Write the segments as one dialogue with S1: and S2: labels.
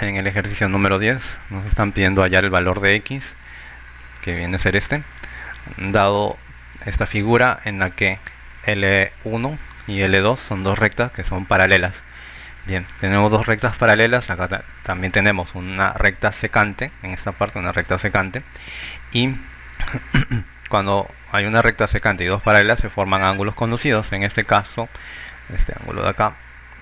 S1: en el ejercicio número 10 nos están pidiendo hallar el valor de x, que viene a ser este, dado esta figura en la que L1 y L2 son dos rectas que son paralelas. Bien, tenemos dos rectas paralelas, acá también tenemos una recta secante, en esta parte una recta secante, y cuando hay una recta secante y dos paralelas se forman ángulos conducidos, en este caso, este ángulo de acá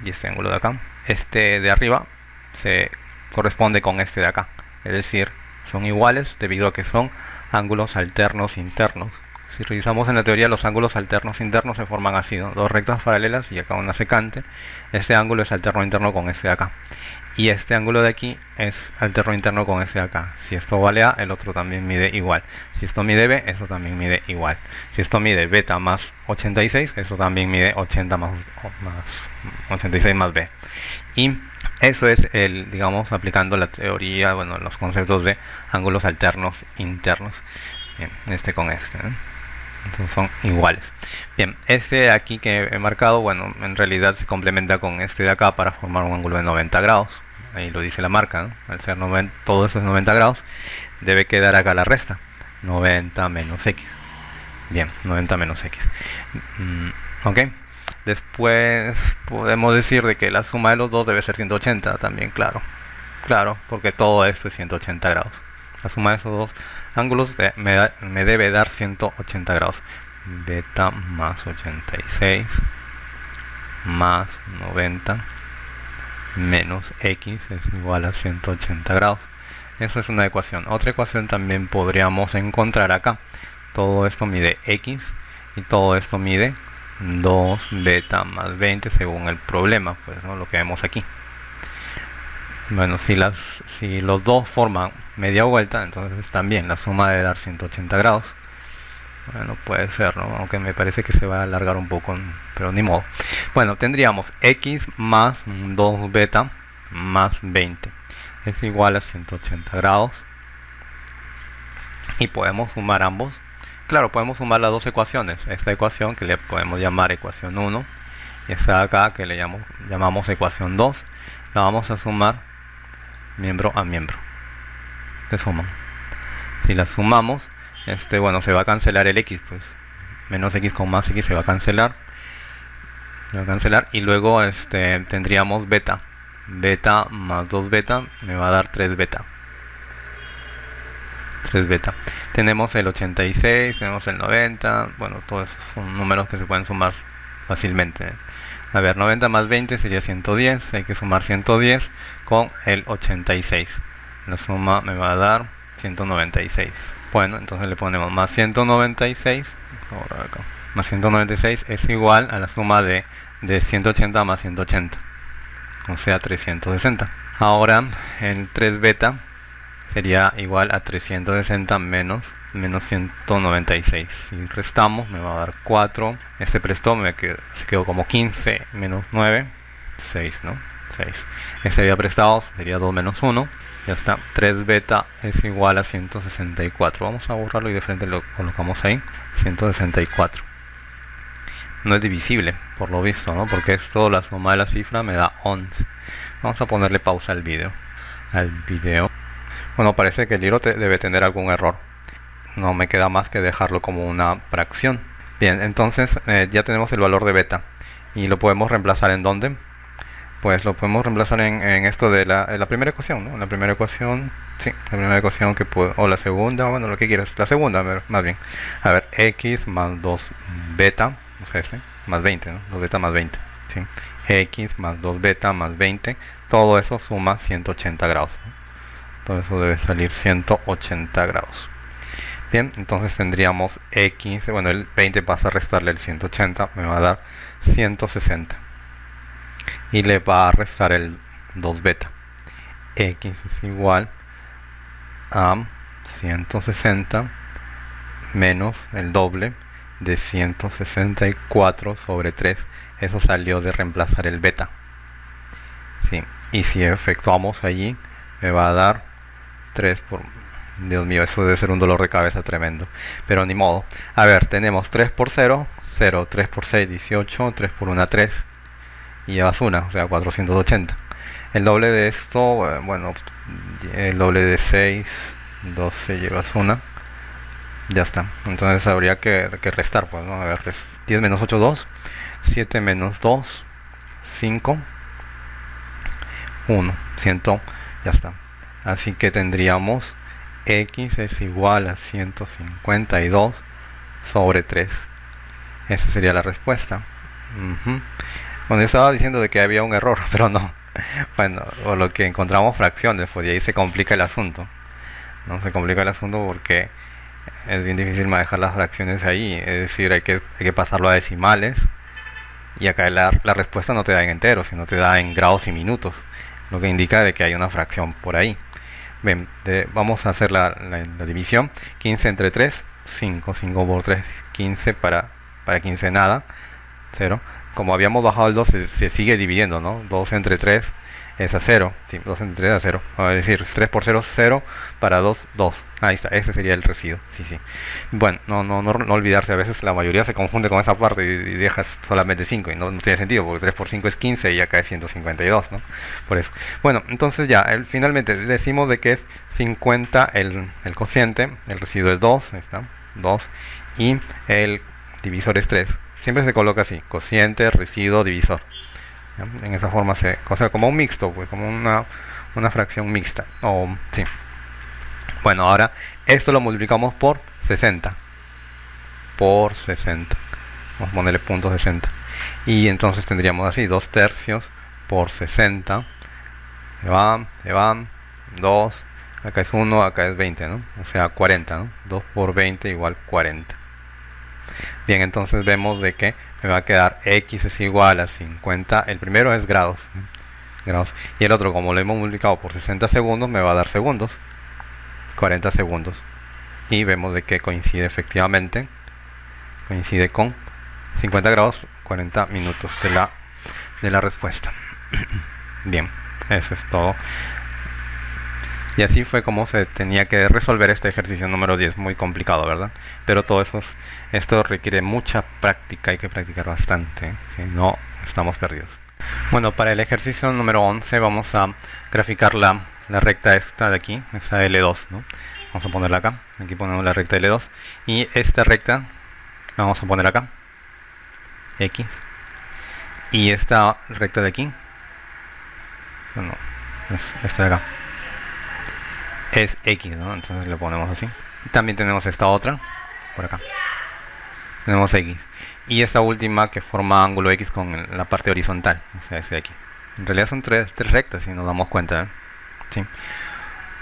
S1: y este ángulo de acá. Este de arriba se corresponde con este de acá, es decir, son iguales debido a que son ángulos alternos internos. Si revisamos en la teoría los ángulos alternos internos se forman así, dos rectas paralelas y acá una secante. Este ángulo es alterno interno con este de acá. Y este ángulo de aquí es alterno interno con este de acá. Si esto vale A, el otro también mide igual. Si esto mide B, eso también mide igual. Si esto mide beta más 86, eso también mide 80 más, más 86 más B. Y eso es el, digamos, aplicando la teoría, bueno, los conceptos de ángulos alternos internos. Bien, este con este. Entonces son iguales. Bien, este aquí que he marcado, bueno, en realidad se complementa con este de acá para formar un ángulo de 90 grados. Ahí lo dice la marca, Al ser 90, todo eso es 90 grados, debe quedar acá la resta. 90 menos x. Bien, 90 menos x. Mm, ok. Después podemos decir de que la suma de los dos debe ser 180 también, claro. Claro, porque todo esto es 180 grados. La suma de esos dos ángulos me, debe dar 180 grados. Beta más 86 más 90 menos x es igual a 180 grados. Eso es una ecuación. Otra ecuación también podríamos encontrar acá. Todo esto mide x y todo esto mide 2 beta más 20 según el problema, pues ¿no? lo que vemos aquí. Bueno, si, las, si los dos forman media vuelta, entonces también la suma debe dar 180 grados. Bueno, puede ser, ¿no? aunque me parece que se va a alargar un poco, pero ni modo. Bueno, tendríamos x más 2 beta más 20 es igual a 180 grados. Y podemos sumar ambos. Claro, podemos sumar las dos ecuaciones. Esta ecuación que le podemos llamar ecuación 1 y esta de acá que le llamamos, llamamos ecuación 2. La vamos a sumar miembro a miembro. Se suman. Si las sumamos este bueno se va a cancelar el x pues. Menos x con más x se va a cancelar. Se va a cancelar y luego este tendríamos beta. Beta más 2 beta me va a dar 3 beta 3 beta. Tenemos el 86 tenemos el 90 bueno todos esos son números que se pueden sumar fácilmente. A ver 90 más 20 sería 110 hay que sumar 110 con el 86 la suma me va a dar 196 bueno entonces le ponemos más 196 más 196 es igual a la suma de, de 180 más 180 o sea 360 ahora el 3 beta sería igual a 360 menos menos 196 si restamos me va a dar 4 este prestó me quedó, se quedó como 15 menos 9 6 no 6 este había prestado sería 2 menos 1 ya está. 3 beta es igual a 164 vamos a borrarlo y de frente lo colocamos ahí. 164 no es divisible por lo visto ¿no? porque esto la suma de la cifra me da 11 vamos a ponerle pausa al video. Al video bueno parece que el libro debe tener algún error no me queda más que dejarlo como una fracción bien entonces eh, ya tenemos el valor de beta y lo podemos reemplazar en dónde pues lo podemos reemplazar en, esto de la, primera ecuación, ¿no? La primera ecuación, sí, la primera ecuación que puedo, o la segunda, bueno, lo que quieras, la segunda, más bien. A ver, x más 2 beta, o sea, este, más 20, ¿no? 2 beta más 20, ¿sí? x más 2 beta más 20, todo eso suma 180 grados. Todo eso debe salir 180 grados. Bien, entonces tendríamos x, bueno, el 20 pasa a restarle el 180, me va a dar 160 y le va a restar el 2 beta x es igual a 160 menos el doble de 164 sobre 3 eso salió de reemplazar el beta ¿Sí? y si efectuamos allí me va a dar 3 por Dios mío, eso debe ser un dolor de cabeza tremendo pero ni modo a ver, tenemos 3 por 0 0, 3 por 6, 18 3 por 1, 3 y llevas una, o sea 480 El doble de esto, eh, bueno, el doble de 6, 12 llevas una. Ya está. Entonces habría que, restar, pues, ¿no? A ver, 10 menos 8, 2. 7 menos 2, 5. 1. 100. Ya está. Así que tendríamos x es igual a 152 sobre 3. Esa sería la respuesta. Yo estaba diciendo de que había un error, pero no. Bueno, o lo que encontramos fracciones, pues y ahí se complica el asunto. No se complica el asunto porque es bien difícil manejar las fracciones ahí. Es decir, hay que, hay que pasarlo a decimales. Y acá la, la respuesta no te da en enteros, sino te da en grados y minutos. Lo que indica de que hay una fracción por ahí. Bien, vamos a hacer la, división. 15 entre 3, 5. 5 por 3, 15 para, para 15 nada. 0. Como habíamos bajado el 2, se, sigue dividiendo, ¿no? 2 entre 3 es a 0. Sí, 2 entre 3 a 0. a decir, 3 por 0, 0. Para 2, 2. Ahí está, ese sería el residuo. Sí, sí. Bueno, no, no, no, olvidarse, a veces la mayoría se confunde con esa parte y, dejas solamente 5 y no, tiene sentido, porque 3 por 5 es 15 y acá es 152, ¿no? Por eso. Bueno, entonces ya, finalmente decimos de que es 50 el, el cociente, el residuo es 2, ahí está, 2, y el divisor es 3. Siempre se coloca así, cociente, residuo, divisor. En esa forma se, o sea, como un mixto, pues, como una, una fracción mixta. O, sí. Bueno, ahora esto lo multiplicamos por 60. Por 60. Vamos a ponerle punto 60. Y entonces tendríamos así, 2 tercios por 60. Se van, se van, 2. Acá es 1, acá es 20, ¿no? O sea, 40, ¿no? 2 por 20 igual 40. Bien, entonces vemos de que me va a quedar x es igual a 50. El primero es grados. grados. Y el otro, como lo hemos multiplicado por 60 segundos, me va a dar segundos. 40 segundos. Y vemos de que coincide efectivamente. Coincide con 50 grados, 40 minutos de la, de la respuesta. Bien, eso es todo. Y así fue como se tenía que resolver este ejercicio número 10, muy complicado, ¿verdad? Pero todo eso, esto requiere mucha práctica, hay que practicar bastante, si no estamos perdidos. Bueno, para el ejercicio número 11 vamos a graficar la, la recta esta de aquí, esa L2, ¿no? Vamos a ponerla acá, aquí ponemos la recta L2, y esta recta la vamos a poner acá, X, y esta recta de aquí, bueno, es esta de acá es X, ¿no? Entonces le ponemos así. También tenemos esta otra, por acá. Tenemos X. Y esta última que forma ángulo X con la parte horizontal, o sea, ese de aquí. En realidad son tres, tres rectas, si nos damos cuenta. ¿eh? ¿Sí?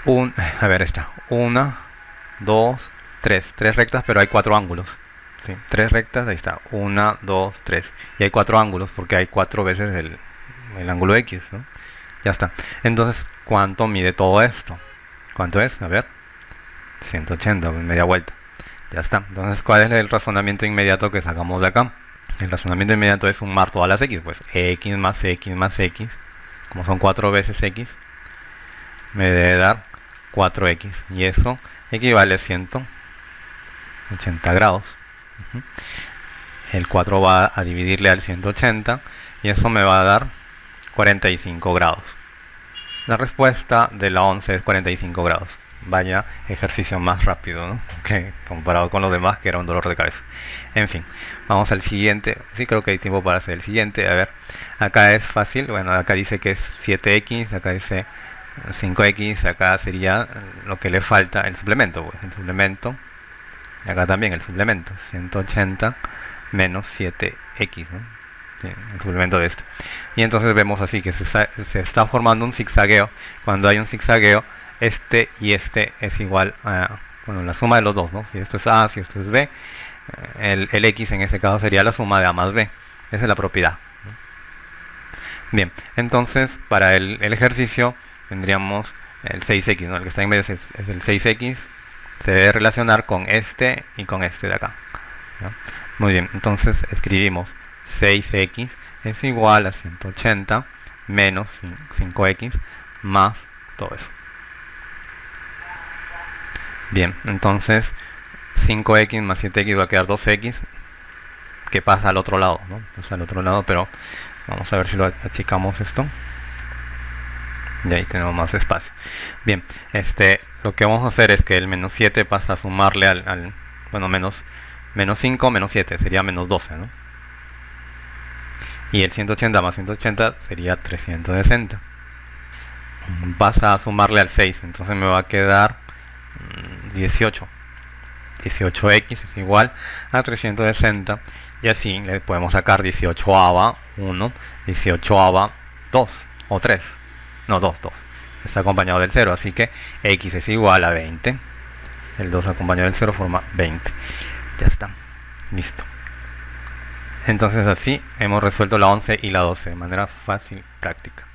S1: Un, a ver, esta. Una, dos, tres. Tres rectas, pero hay cuatro ángulos. ¿sí? Tres rectas, ahí está. Una, dos, tres. Y hay cuatro ángulos porque hay cuatro veces el, el ángulo X. ¿no? Ya está. Entonces, ¿cuánto mide todo esto? ¿Cuánto es? A ver. 180, media vuelta. Ya está. Entonces, ¿cuál es el razonamiento inmediato que sacamos de acá? El razonamiento inmediato es sumar todas las x. Pues x más x más x, como son 4 veces x, me debe dar 4x. Y eso equivale a 180 grados. El 4 va a dividirle al 180 y eso me va a dar 45 grados. La respuesta de la 11 es 45 grados. Vaya ejercicio más rápido, ¿no? que comparado con los demás que era un dolor de cabeza. En fin, vamos al siguiente. Sí, creo que hay tiempo para hacer el siguiente. A ver, acá es fácil. Bueno, acá dice que es 7x, acá dice 5x, acá sería lo que le falta el suplemento. Pues, el suplemento, acá también el suplemento, 180 menos 7x. ¿no? El suplemento de este. Y entonces vemos así que se, está formando un zigzagueo. Cuando hay un zigzagueo, este y este es igual a bueno, la suma de los dos. ¿no? Si esto es A, si esto es B, eh, el, X en este caso sería la suma de A más B. Esa es la propiedad. Bien, entonces para el, ejercicio tendríamos el 6x, ¿no? el que está en medio es, el 6x, se debe relacionar con este y con este de acá. Muy bien, entonces escribimos 6x es igual a 180 menos 5x más todo eso. Bien, entonces 5x más 7x va a quedar 2x que pasa al otro lado, ¿no? Pasa al otro lado, pero vamos a ver si lo achicamos esto. y ahí tenemos más espacio bien este lo que vamos a hacer es que el menos 7 pasa a sumarle al, bueno menos menos 5 menos 7 sería menos 12 ¿no? Y el 180 más 180 sería 360 pasa a sumarle al 6 entonces me va a quedar 18 mm, 18x es igual a 360 y así le podemos sacar 18 ava 1 18 ava 2 o 3 no 2 2 está acompañado del 0 así que x es igual a 20 el 2 acompañado del 0 forma 20 ya está. Listo entonces así hemos resuelto la 11 y la 12 de manera fácil práctica